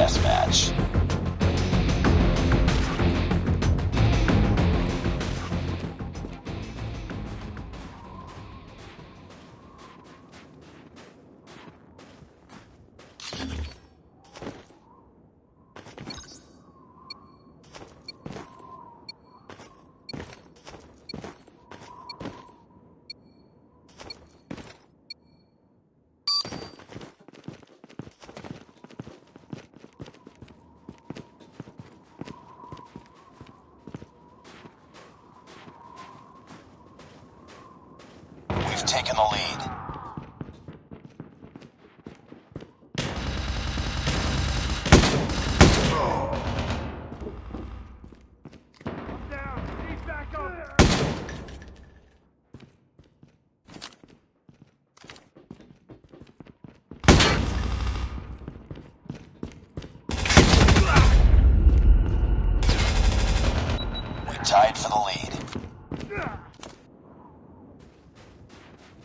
deathmatch. We've taken the lead. We tied for the lead.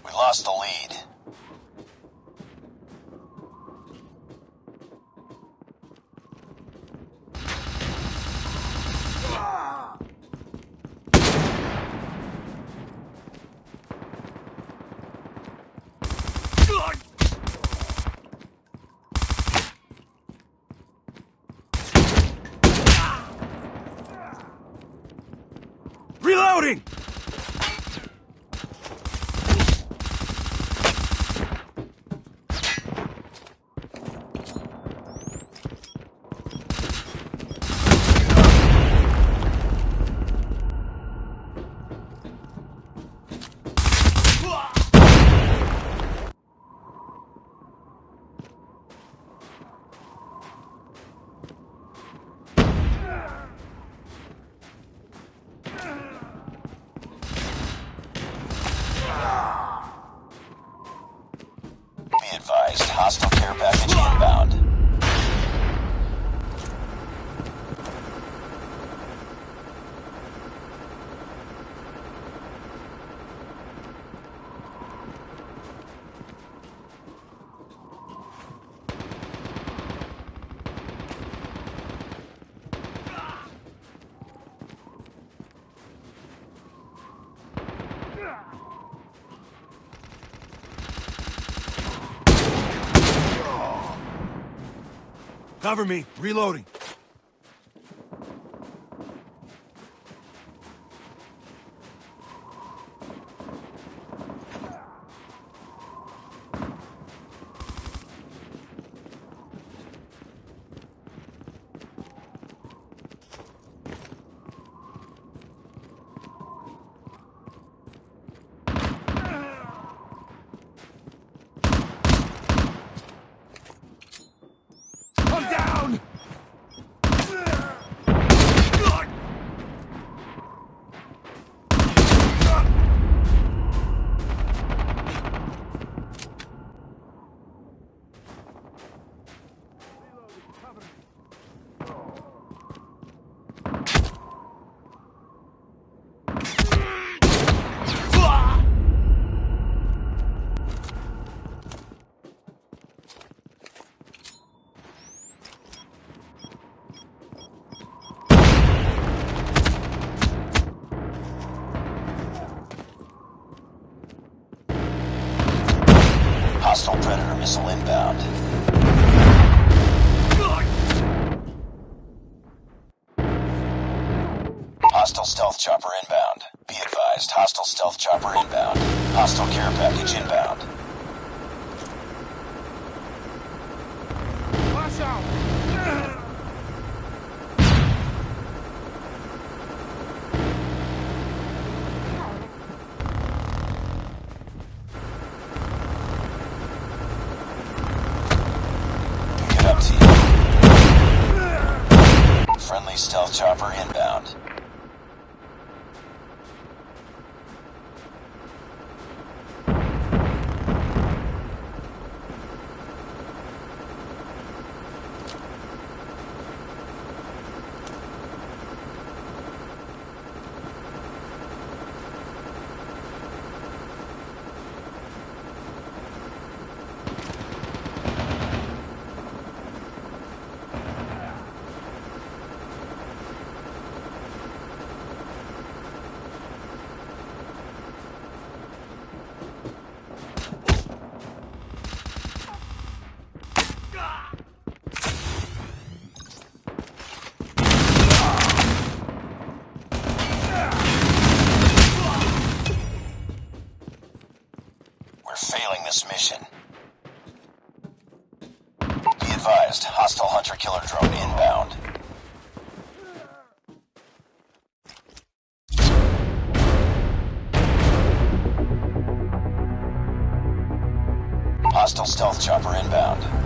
We lost the lead. Reloading! Be advised, hostile care package inbound. Cover me. Reloading. Chopper inbound. Be advised, hostile stealth chopper inbound. Hostile care package inbound. Watch out! Get up, team. Friendly stealth chopper inbound. Hostile stealth chopper inbound.